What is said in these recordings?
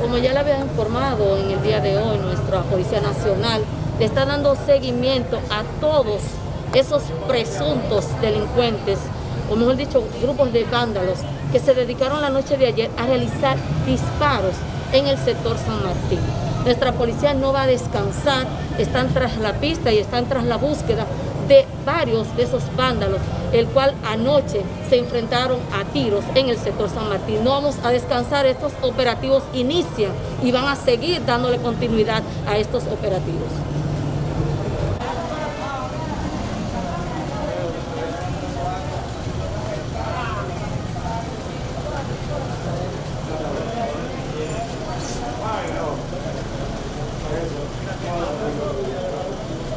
Como ya le había informado en el día de hoy, nuestra Policía Nacional está dando seguimiento a todos esos presuntos delincuentes, o mejor dicho, grupos de vándalos, que se dedicaron la noche de ayer a realizar disparos en el sector San Martín. Nuestra policía no va a descansar, están tras la pista y están tras la búsqueda de varios de esos vándalos, el cual anoche se enfrentaron a tiros en el sector San Martín. No vamos a descansar, estos operativos inician y van a seguir dándole continuidad a estos operativos.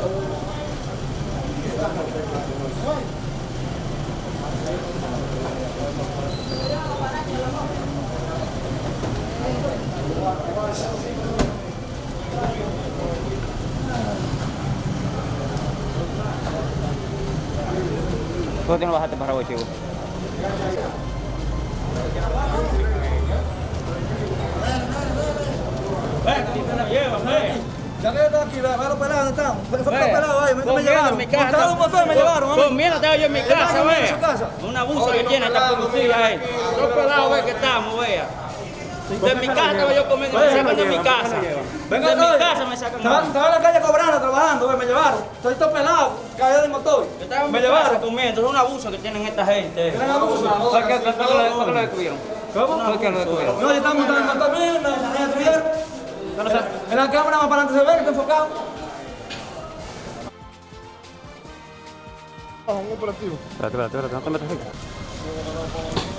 ¿Por qué no bajaste para abajo, Ya que yo estoy aquí, ve, ve los pelados, ¿dónde están? Ve, esos Ve, pelados ahí, me, me llevaron. en mi casa. Montaron un motor, me llevaron. Con miedo estaba yo en mi ¿Verdad casa, vea. su casa? Un abuso que tiene esta policía ahí. Los pelados, ve que estamos, vea. De mi casa estaba yo comiendo, me sacan de mi casa. De mi casa me sacan. Estaba, estaba en la calle cobrando, trabajando, me llevaron. Estoy todo pelado, caído del motor. Estaba Me llevaron. comiendo, es un abuso que tienen esta gente. Abusos. ¿Por qué por qué lo- descubrieron? ¿Cómo? ¿Por qué lo descubrieron? No, yo estaba montando el motor me detuvieron. En la cámara más para adelante se ve que está enfocado. Espérate, espérate, espérate, no te metas ahí.